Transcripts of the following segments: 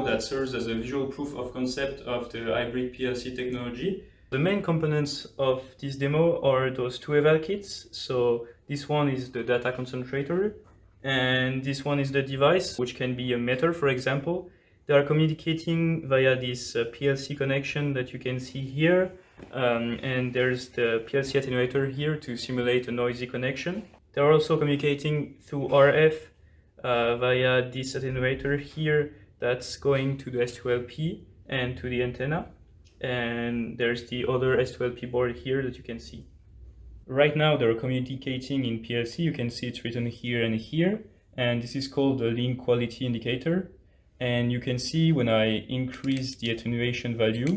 that serves as a visual proof of concept of the hybrid PLC technology. The main components of this demo are those two eval kits. So this one is the data concentrator and this one is the device, which can be a meter, for example. They are communicating via this uh, PLC connection that you can see here. Um, and there's the PLC attenuator here to simulate a noisy connection. They're also communicating through RF uh, via this attenuator here that's going to the S2LP and to the antenna. And there's the other S2LP board here that you can see. Right now they're communicating in PLC. You can see it's written here and here. And this is called the link quality indicator. And you can see when I increase the attenuation value,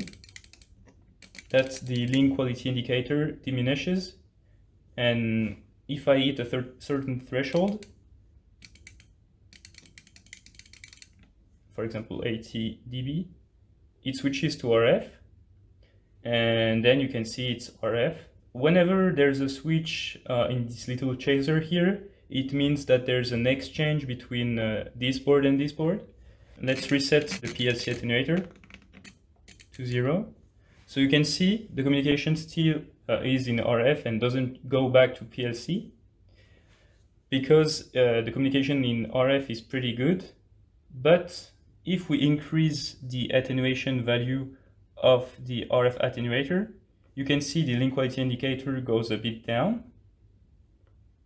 that the link quality indicator diminishes. And if I hit a certain threshold, for example 80 dB, it switches to RF and then you can see it's RF. Whenever there's a switch uh, in this little chaser here, it means that there's an exchange between uh, this board and this board. Let's reset the PLC attenuator to zero. So you can see the communication still uh, is in RF and doesn't go back to PLC because uh, the communication in RF is pretty good, but if we increase the attenuation value of the RF attenuator, you can see the link quality indicator goes a bit down.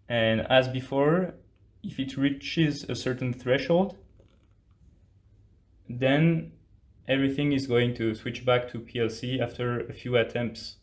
And as before, if it reaches a certain threshold, then everything is going to switch back to PLC after a few attempts.